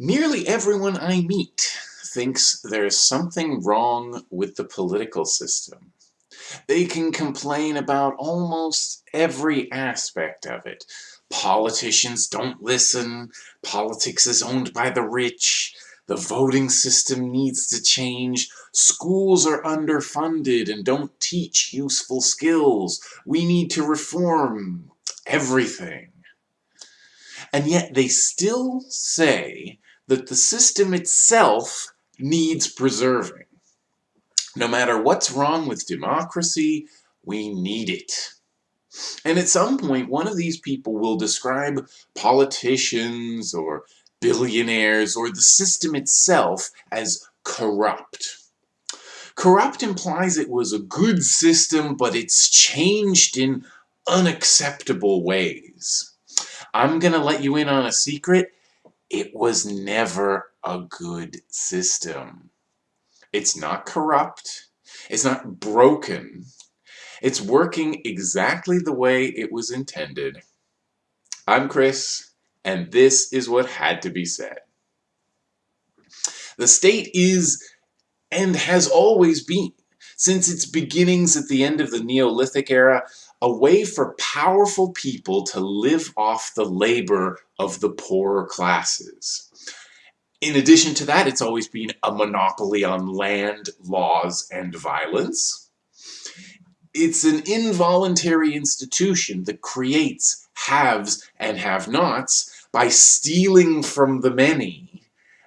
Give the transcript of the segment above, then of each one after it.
Nearly everyone I meet thinks there's something wrong with the political system. They can complain about almost every aspect of it. Politicians don't listen, politics is owned by the rich, the voting system needs to change, schools are underfunded and don't teach useful skills, we need to reform everything. And yet they still say that the system itself needs preserving. No matter what's wrong with democracy, we need it. And at some point, one of these people will describe politicians or billionaires or the system itself as corrupt. Corrupt implies it was a good system, but it's changed in unacceptable ways. I'm gonna let you in on a secret it was never a good system. It's not corrupt. It's not broken. It's working exactly the way it was intended. I'm Chris, and this is what had to be said. The state is, and has always been, since its beginnings at the end of the Neolithic era, a way for powerful people to live off the labor of the poorer classes. In addition to that, it's always been a monopoly on land, laws, and violence. It's an involuntary institution that creates haves and have-nots by stealing from the many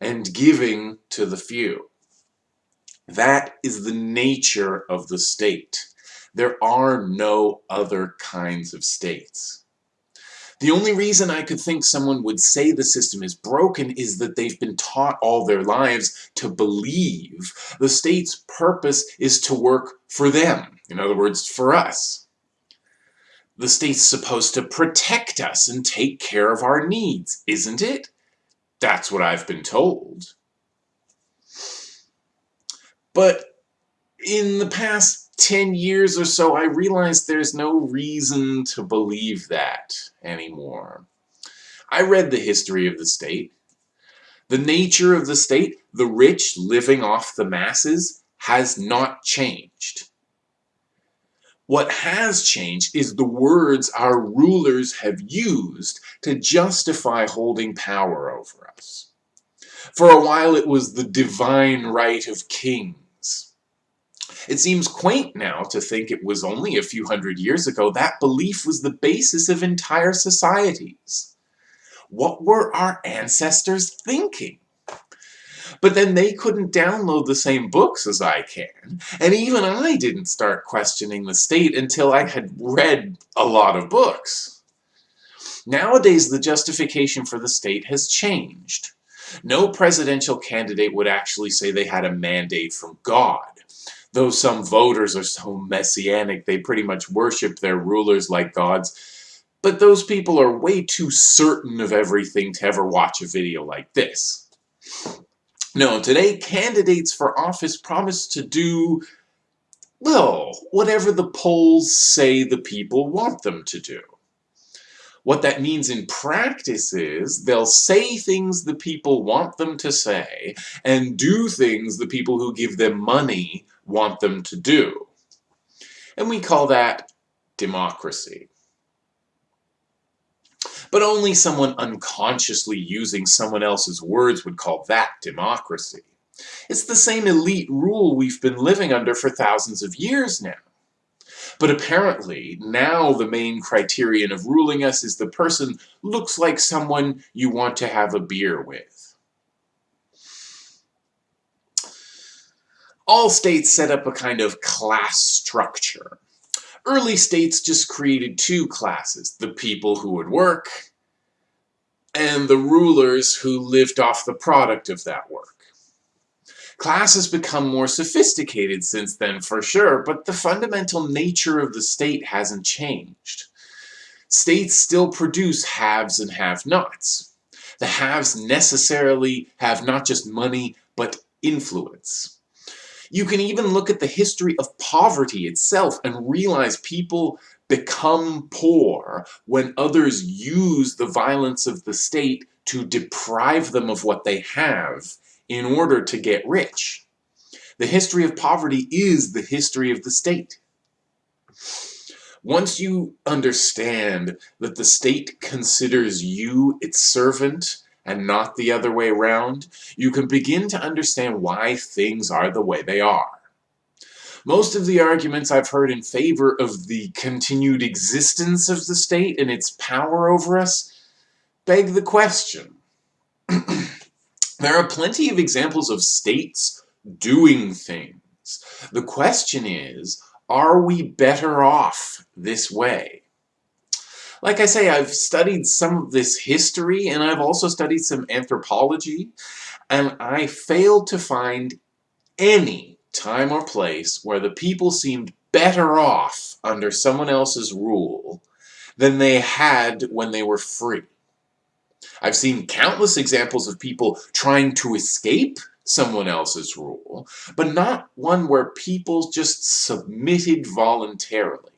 and giving to the few. That is the nature of the state. There are no other kinds of states. The only reason I could think someone would say the system is broken is that they've been taught all their lives to believe the state's purpose is to work for them. In other words, for us. The state's supposed to protect us and take care of our needs, isn't it? That's what I've been told. But in the past 10 years or so, I realized there's no reason to believe that anymore. I read the history of the state. The nature of the state, the rich living off the masses, has not changed. What has changed is the words our rulers have used to justify holding power over us. For a while it was the divine right of kings it seems quaint now to think it was only a few hundred years ago that belief was the basis of entire societies. What were our ancestors thinking? But then they couldn't download the same books as I can, and even I didn't start questioning the state until I had read a lot of books. Nowadays, the justification for the state has changed. No presidential candidate would actually say they had a mandate from God though some voters are so messianic they pretty much worship their rulers like gods, but those people are way too certain of everything to ever watch a video like this. No, today candidates for office promise to do, well, whatever the polls say the people want them to do. What that means in practice is they'll say things the people want them to say and do things the people who give them money want them to do. And we call that democracy. But only someone unconsciously using someone else's words would call that democracy. It's the same elite rule we've been living under for thousands of years now. But apparently, now the main criterion of ruling us is the person looks like someone you want to have a beer with. All states set up a kind of class structure. Early states just created two classes, the people who would work and the rulers who lived off the product of that work. Class has become more sophisticated since then for sure, but the fundamental nature of the state hasn't changed. States still produce haves and have-nots. The haves necessarily have not just money, but influence. You can even look at the history of poverty itself and realize people become poor when others use the violence of the state to deprive them of what they have in order to get rich. The history of poverty is the history of the state. Once you understand that the state considers you its servant and not the other way around, you can begin to understand why things are the way they are. Most of the arguments I've heard in favor of the continued existence of the state and its power over us beg the question. there are plenty of examples of states doing things. The question is, are we better off this way? Like I say, I've studied some of this history and I've also studied some anthropology and I failed to find any time or place where the people seemed better off under someone else's rule than they had when they were free. I've seen countless examples of people trying to escape someone else's rule, but not one where people just submitted voluntarily.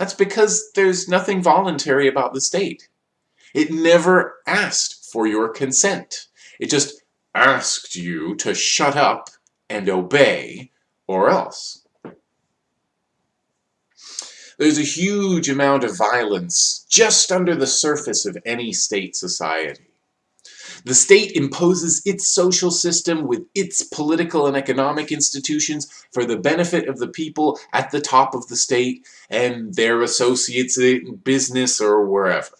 That's because there's nothing voluntary about the state. It never asked for your consent. It just asked you to shut up and obey, or else. There's a huge amount of violence just under the surface of any state society. The state imposes its social system with its political and economic institutions for the benefit of the people at the top of the state and their associates in business or wherever.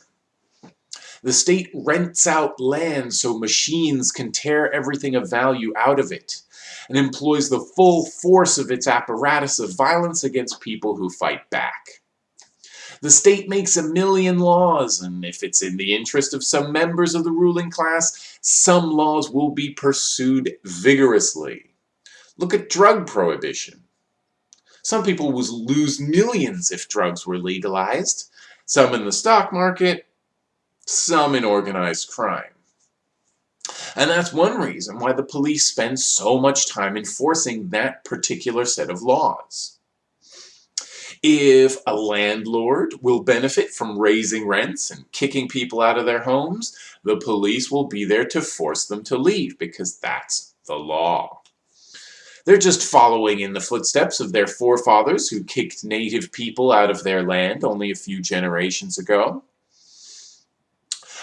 The state rents out land so machines can tear everything of value out of it and employs the full force of its apparatus of violence against people who fight back. The state makes a million laws, and if it's in the interest of some members of the ruling class, some laws will be pursued vigorously. Look at drug prohibition. Some people would lose millions if drugs were legalized. Some in the stock market, some in organized crime. And that's one reason why the police spend so much time enforcing that particular set of laws. If a landlord will benefit from raising rents and kicking people out of their homes, the police will be there to force them to leave because that's the law. They're just following in the footsteps of their forefathers who kicked native people out of their land only a few generations ago.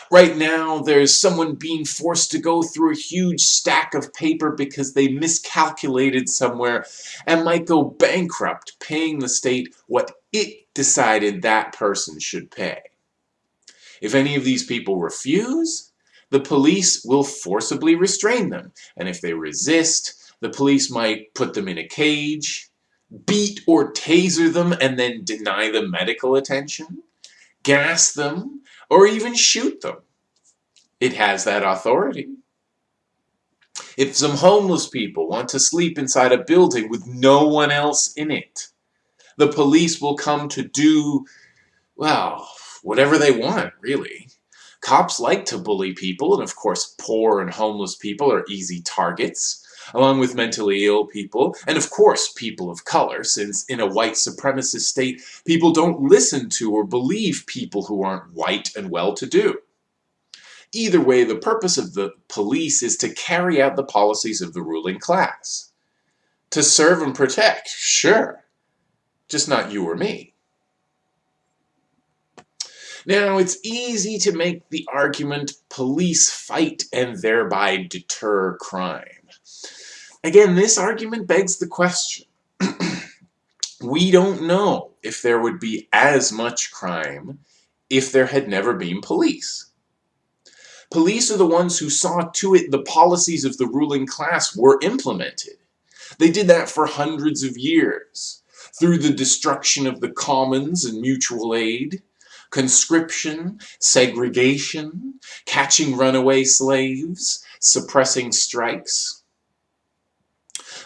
Right now, there's someone being forced to go through a huge stack of paper because they miscalculated somewhere and might go bankrupt paying the state what it decided that person should pay. If any of these people refuse, the police will forcibly restrain them, and if they resist, the police might put them in a cage, beat or taser them and then deny them medical attention, gas them, or even shoot them. It has that authority. If some homeless people want to sleep inside a building with no one else in it, the police will come to do, well, whatever they want, really. Cops like to bully people, and of course poor and homeless people are easy targets, along with mentally ill people, and of course people of color, since in a white supremacist state, people don't listen to or believe people who aren't white and well-to-do. Either way, the purpose of the police is to carry out the policies of the ruling class. To serve and protect, sure, just not you or me. Now, it's easy to make the argument police fight and thereby deter crime. Again, this argument begs the question. we don't know if there would be as much crime if there had never been police. Police are the ones who saw to it the policies of the ruling class were implemented. They did that for hundreds of years, through the destruction of the commons and mutual aid, conscription, segregation, catching runaway slaves, suppressing strikes.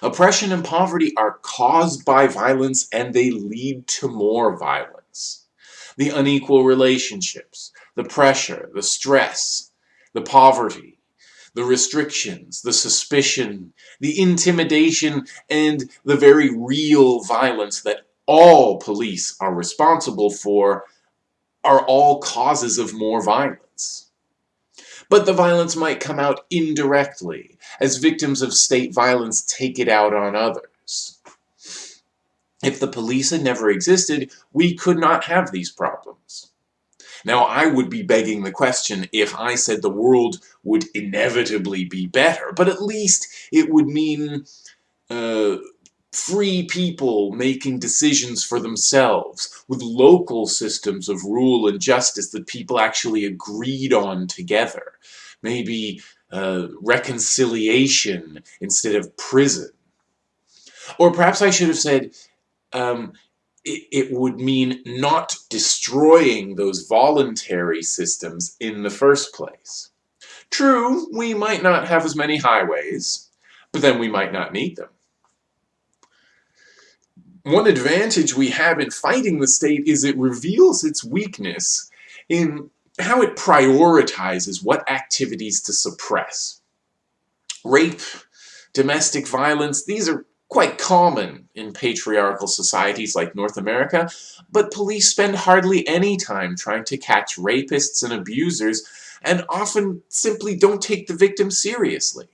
Oppression and poverty are caused by violence and they lead to more violence. The unequal relationships, the pressure, the stress, the poverty, the restrictions, the suspicion, the intimidation, and the very real violence that all police are responsible for are all causes of more violence. But the violence might come out indirectly, as victims of state violence take it out on others. If the police had never existed, we could not have these problems. Now, I would be begging the question if I said the world would inevitably be better, but at least it would mean uh, free people making decisions for themselves, with local systems of rule and justice that people actually agreed on together. Maybe uh, reconciliation instead of prison. Or perhaps I should have said, um, it, it would mean not destroying those voluntary systems in the first place. True, we might not have as many highways, but then we might not need them one advantage we have in fighting the state is it reveals its weakness in how it prioritizes what activities to suppress. Rape, domestic violence, these are quite common in patriarchal societies like North America, but police spend hardly any time trying to catch rapists and abusers and often simply don't take the victim seriously.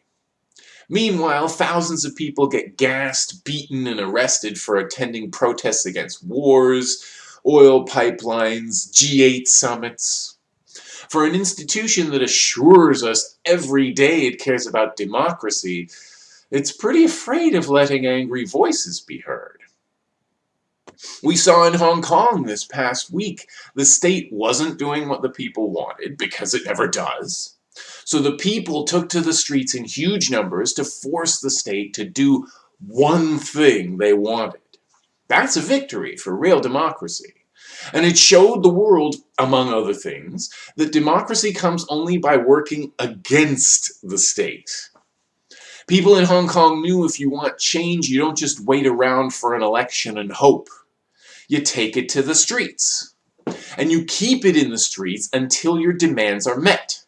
Meanwhile, thousands of people get gassed, beaten, and arrested for attending protests against wars, oil pipelines, G8 summits. For an institution that assures us every day it cares about democracy, it's pretty afraid of letting angry voices be heard. We saw in Hong Kong this past week, the state wasn't doing what the people wanted, because it never does. So the people took to the streets in huge numbers to force the state to do one thing they wanted. That's a victory for real democracy. And it showed the world, among other things, that democracy comes only by working against the state. People in Hong Kong knew if you want change, you don't just wait around for an election and hope. You take it to the streets. And you keep it in the streets until your demands are met.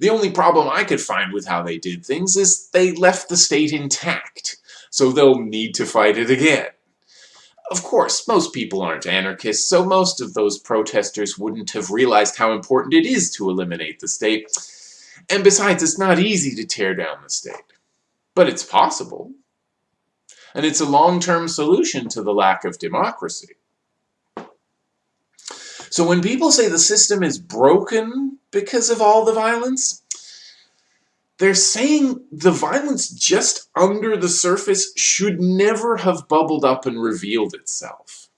The only problem I could find with how they did things is they left the state intact, so they'll need to fight it again. Of course, most people aren't anarchists, so most of those protesters wouldn't have realized how important it is to eliminate the state. And besides, it's not easy to tear down the state. But it's possible. And it's a long-term solution to the lack of democracy. So when people say the system is broken because of all the violence, they're saying the violence just under the surface should never have bubbled up and revealed itself.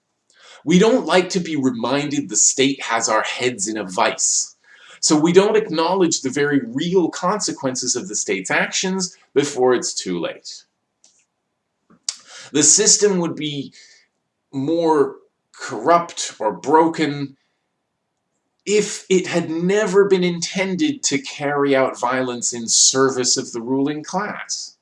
We don't like to be reminded the state has our heads in a vice. So we don't acknowledge the very real consequences of the state's actions before it's too late. The system would be more corrupt or broken if it had never been intended to carry out violence in service of the ruling class.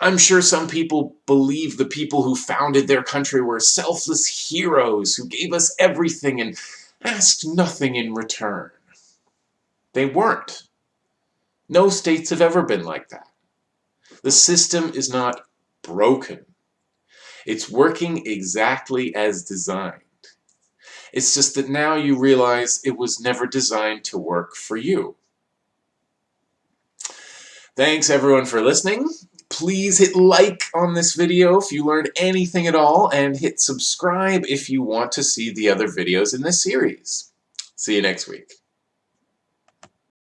I'm sure some people believe the people who founded their country were selfless heroes who gave us everything and asked nothing in return. They weren't. No states have ever been like that. The system is not broken. It's working exactly as designed. It's just that now you realize it was never designed to work for you. Thanks everyone for listening. Please hit like on this video if you learned anything at all, and hit subscribe if you want to see the other videos in this series. See you next week.